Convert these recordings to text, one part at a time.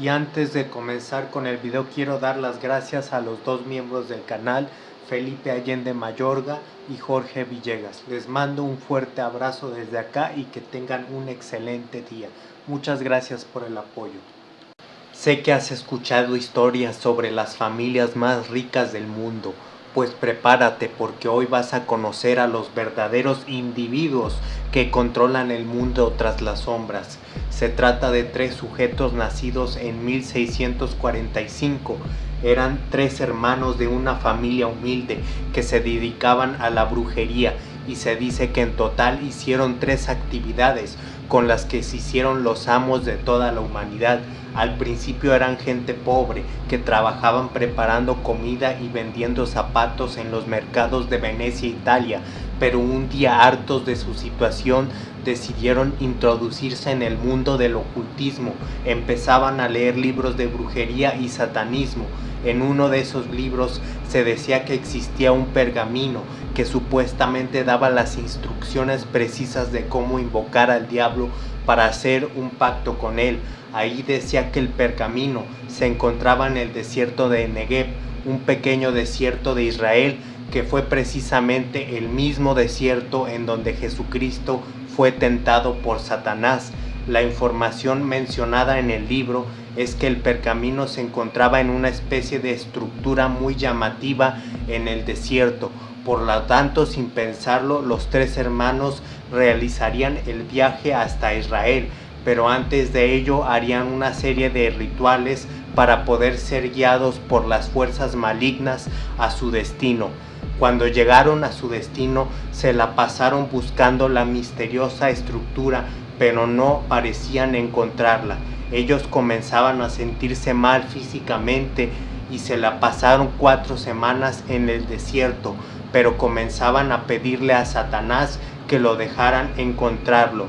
Y antes de comenzar con el video quiero dar las gracias a los dos miembros del canal, Felipe Allende Mayorga y Jorge Villegas. Les mando un fuerte abrazo desde acá y que tengan un excelente día. Muchas gracias por el apoyo. Sé que has escuchado historias sobre las familias más ricas del mundo, pues prepárate porque hoy vas a conocer a los verdaderos individuos que controlan el mundo tras las sombras. Se trata de tres sujetos nacidos en 1645. Eran tres hermanos de una familia humilde que se dedicaban a la brujería y se dice que en total hicieron tres actividades con las que se hicieron los amos de toda la humanidad. Al principio eran gente pobre que trabajaban preparando comida y vendiendo zapatos en los mercados de Venecia, Italia, pero un día hartos de su situación decidieron introducirse en el mundo del ocultismo. Empezaban a leer libros de brujería y satanismo. En uno de esos libros se decía que existía un pergamino que supuestamente daba las instrucciones precisas de cómo invocar al diablo para hacer un pacto con él. Ahí decía que el pergamino se encontraba en el desierto de Negev, un pequeño desierto de Israel que fue precisamente el mismo desierto en donde Jesucristo fue tentado por Satanás. La información mencionada en el libro es que el pergamino se encontraba en una especie de estructura muy llamativa en el desierto, por lo tanto, sin pensarlo, los tres hermanos realizarían el viaje hasta Israel, pero antes de ello harían una serie de rituales para poder ser guiados por las fuerzas malignas a su destino. Cuando llegaron a su destino, se la pasaron buscando la misteriosa estructura, pero no parecían encontrarla. Ellos comenzaban a sentirse mal físicamente y se la pasaron cuatro semanas en el desierto, pero comenzaban a pedirle a Satanás que lo dejaran encontrarlo.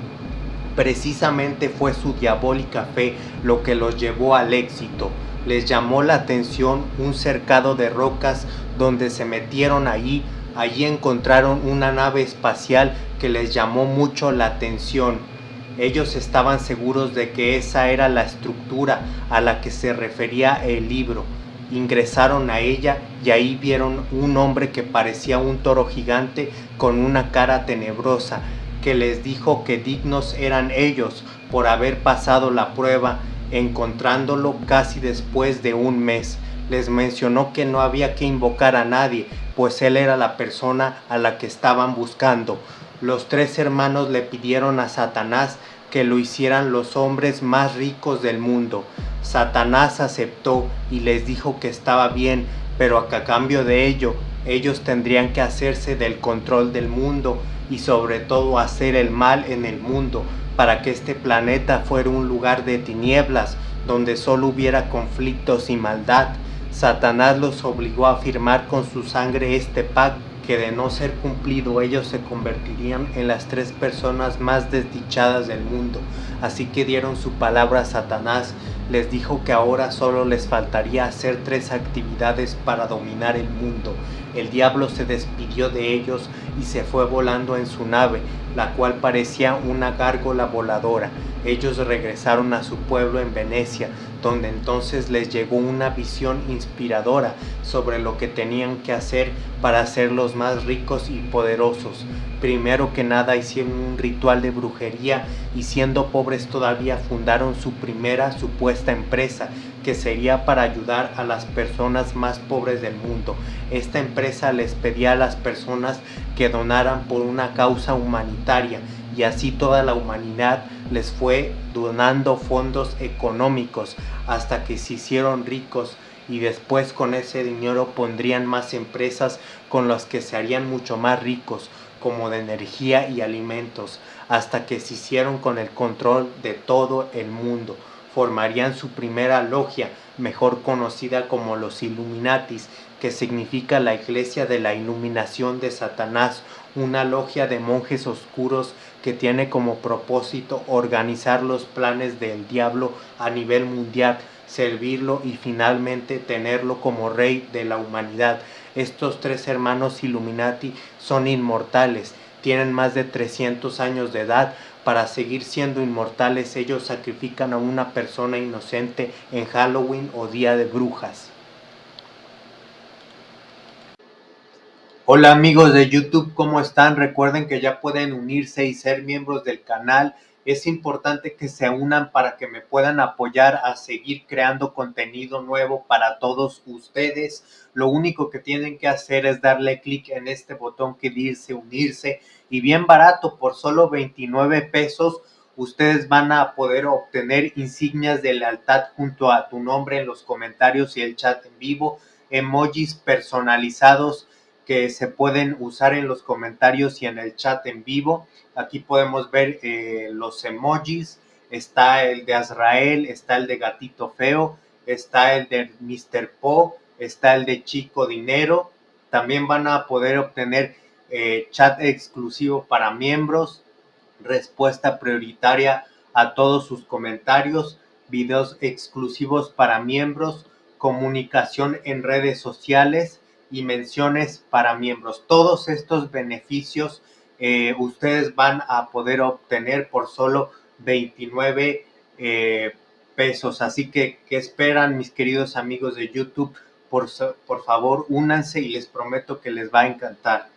Precisamente fue su diabólica fe lo que los llevó al éxito. Les llamó la atención un cercado de rocas donde se metieron allí. Allí encontraron una nave espacial que les llamó mucho la atención. Ellos estaban seguros de que esa era la estructura a la que se refería el libro ingresaron a ella y ahí vieron un hombre que parecía un toro gigante con una cara tenebrosa, que les dijo que dignos eran ellos por haber pasado la prueba, encontrándolo casi después de un mes. Les mencionó que no había que invocar a nadie, pues él era la persona a la que estaban buscando. Los tres hermanos le pidieron a Satanás que lo hicieran los hombres más ricos del mundo. Satanás aceptó y les dijo que estaba bien, pero a cambio de ello ellos tendrían que hacerse del control del mundo y sobre todo hacer el mal en el mundo para que este planeta fuera un lugar de tinieblas donde solo hubiera conflictos y maldad. Satanás los obligó a firmar con su sangre este pacto que de no ser cumplido ellos se convertirían en las tres personas más desdichadas del mundo. Así que dieron su palabra a Satanás, les dijo que ahora solo les faltaría hacer tres actividades para dominar el mundo. El diablo se despidió de ellos y se fue volando en su nave, la cual parecía una gárgola voladora. Ellos regresaron a su pueblo en Venecia, donde entonces les llegó una visión inspiradora sobre lo que tenían que hacer para ser los más ricos y poderosos. Primero que nada hicieron un ritual de brujería y siendo pobres todavía fundaron su primera supuesta empresa que sería para ayudar a las personas más pobres del mundo. Esta empresa les pedía a las personas que donaran por una causa humanitaria y así toda la humanidad les fue donando fondos económicos hasta que se hicieron ricos y después con ese dinero pondrían más empresas con las que se harían mucho más ricos como de energía y alimentos hasta que se hicieron con el control de todo el mundo formarían su primera logia, mejor conocida como los Illuminatis, que significa la iglesia de la iluminación de Satanás, una logia de monjes oscuros que tiene como propósito organizar los planes del diablo a nivel mundial, servirlo y finalmente tenerlo como rey de la humanidad. Estos tres hermanos Illuminati son inmortales, tienen más de 300 años de edad, para seguir siendo inmortales, ellos sacrifican a una persona inocente en Halloween o Día de Brujas. Hola amigos de YouTube, ¿cómo están? Recuerden que ya pueden unirse y ser miembros del canal. Es importante que se unan para que me puedan apoyar a seguir creando contenido nuevo para todos ustedes. Lo único que tienen que hacer es darle clic en este botón que dice unirse y bien barato, por solo 29 pesos, ustedes van a poder obtener insignias de lealtad junto a tu nombre en los comentarios y el chat en vivo, emojis personalizados que se pueden usar en los comentarios y en el chat en vivo. Aquí podemos ver eh, los emojis, está el de Azrael, está el de Gatito Feo, está el de Mr. Po, está el de Chico Dinero. También van a poder obtener eh, chat exclusivo para miembros, respuesta prioritaria a todos sus comentarios, videos exclusivos para miembros, comunicación en redes sociales y menciones para miembros. Todos estos beneficios eh, ustedes van a poder obtener por solo 29 eh, pesos. Así que, ¿qué esperan mis queridos amigos de YouTube? Por, por favor, únanse y les prometo que les va a encantar.